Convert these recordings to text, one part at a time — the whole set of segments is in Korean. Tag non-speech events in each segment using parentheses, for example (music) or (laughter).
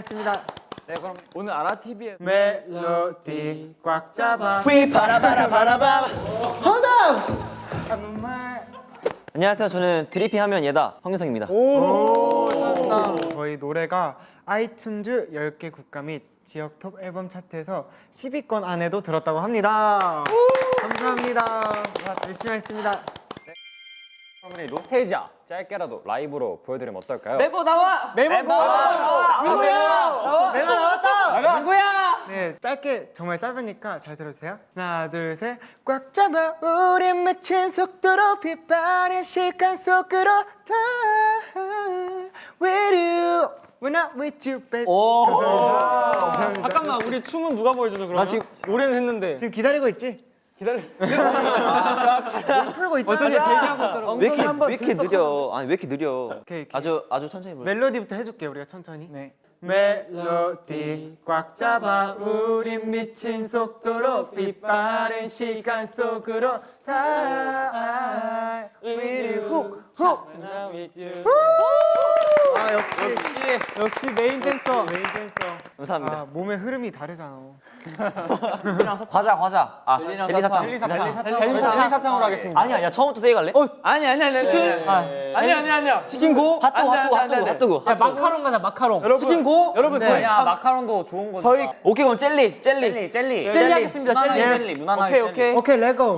했습니다. 네 그럼 오늘 아라TV의 멜로디 꽉 잡아. 휘바라바라바라바 정말. 안녕하세요 저는 드리핀 하면 얘다 황윤성입니다 오, 쩐다. 저희 노래가 아이튠즈 10개 국가 및 지역 톱 앨범 차트에서 10위권 안에도 들었다고 합니다. 감사합니다. 열심히 하겠습니다. 여러분이 노스테이지아 짧게라도 라이브로 보여드리면 어떨까요? 메보 나와! 메보 나와! 누구야? 나와! 나왔다. 누구야? 네, 짧게 정말 짧으니까 잘 들어주세요. 하나, 둘, 셋. 꽉 잡아 우리 맺힌 속도로 빛바랜 시간 속으로 다 With you, we're not with you, baby. 오. 감사합니다. 잠깐만 우리 춤은 누가 보여주죠 그러면? 나 지금- 노래는 했는데 지금 기다리고 있지? (laughs) 풀고 있잖아. 어쩐지 대기하고 있더라고. 왜 이렇게 왜 이렇게 느려 아니 왜 이렇게 느려 오케이, 오케이. 아주 아주 천천히 불러 멜로디부터 해줄게 우리가 천천히. 네. 멜로디 꽉 잡아 우린 미친 속도로 빛바랜 시간 속으로 다 With you, 훅, 훅. 아 역시 역시 메인 댄서. 메인 댄서. 감사합니다 아 몸의 흐름이 다르잖아. 과자 과자 아 젤리사탕 젤리사탕 젤리사탕. 젤리사탕으로 하겠습니다 아니야 야 처음부터 세게 갈래? 아니 아니 아니. 치킨? 아니 아니 아니야. 치킨 go 핫도그 안 돼, 핫도그 핫도그 돼. 핫도그 야 마카롱 가자 마카롱. 여러분 치킨 go 여러분 저희 야 한- 마카롱도 좋은 거니까 저희 오케이 그럼 젤리 젤리 젤리 젤리 젤리 하겠습니다. 젤리. 무난하게 젤리 무난하게 오케이 젤리. 오케이. 오케이 let's go.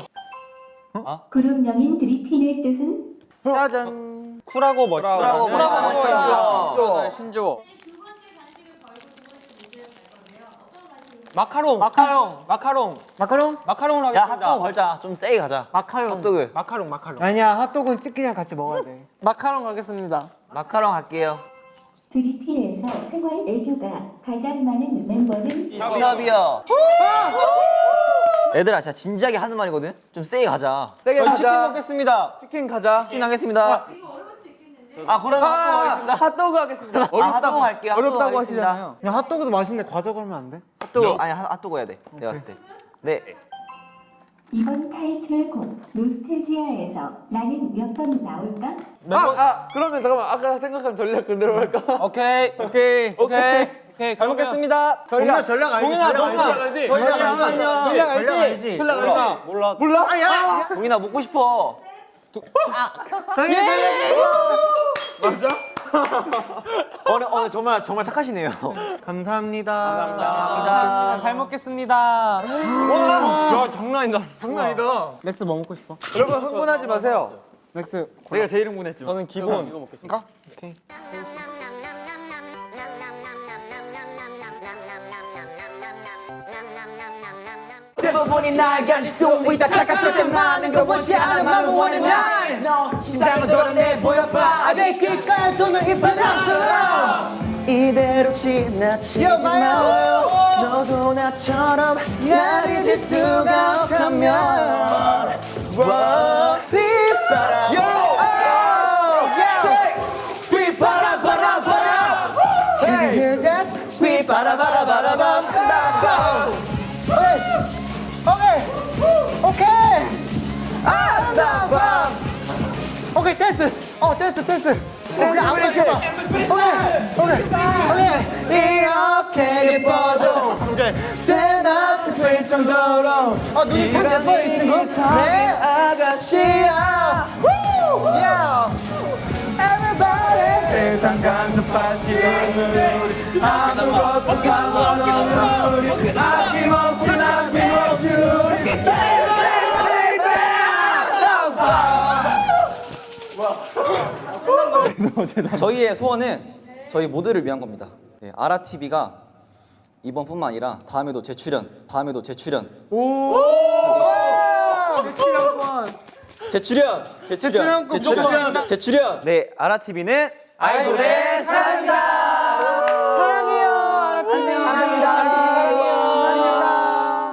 그룹명인 드리핀의 뜻은 짜잔. 쿨하고 멋있다 쿨하고 멋있다. 신조. 신조 마카롱. 마카롱. 마카롱. 마카롱? 마카롱으로 야 하겠습니다. 핫도그 걸자. 좀 세게 가자. 마카롱. 핫도그. 마카롱 마카롱. 아니야 핫도그는 치킨이랑 같이 먹어야 돼. (laughs) 마카롱 가겠습니다. 마카롱 할게요. 드리핀에서 생활 애교가 가장 많은 멤버는 힙합이요. 얘들아 진짜 진지하게 하는 말이거든? 좀 세게 가자. 세게 저희 치킨 가자. 먹겠습니다. 치킨 가자. 치킨 하겠습니다 아 그러면 핫도그 하겠습니다 핫도그 하겠습니다. 아 핫도그 할게요 핫도그 어렵다고 하겠습니다. 하시잖아요. 야 핫도그도 맛있는데 과자 걸면 안 돼? 핫도그 아니 핫- 핫도그 해야 돼 내가 봤을 때 네 이번 타이틀곡 노스텔지아에서 나는 몇 번 나올까? 아, 아 그러면 잠깐만 아까 생각한 전략 그대로 할까? 오케이 오케이 오케이 오케이 잘 먹겠습니다 동윤아 전략 알지? 동윤아 전략 동윤아? 알지? 전략 전략 알지? 전략 알지? 전략 몰라 알지? 몰라 몰라? 아, 야! 동윤아 먹고 싶어 저기 오늘 오늘 정말 정말 착하시네요 감사합니다. 감사합니다 잘 먹겠습니다. 야 장난 아니다 장난 아니다. 알렉스 뭐 먹고 싶어? 여러분 흥분하지 마세요. 알렉스 내가 제일 흥분했지. 저는 기본 이거 먹겠습니다 오케이. 대부분이 날 가질 수 있다. 착각 절대 많은 걸 원치 않아 만 원하는 날너 심장을 드러내 보여봐. 아내 귓가에 도는 이 바람처럼. 이대로 지나치지 마요. 너도 나처럼 날 잊을 수가 없다면 Wow, 빗바람 댄스. 어 댄스 댄스. 우리 아무나 해봐. 오케이 오케이. 이렇게 예뻐도 대낮에 될 정도로 아 눈이 참 예뻐 이 친구. 내 아가씨야. 세상 간섭하지 아무것도 상관없는 우리 아낌없이 아낌없이 우리 저희의 소원은 저희 모두를 위한 겁니다. 네, 아라TV가 이번뿐만 아니라 다음에도 재출연, 다음에도 재출연. 재출연, 재출연, 재출연 꼭 재출연, 재출연. 네, 아라TV는 아이돌의 사랑이다.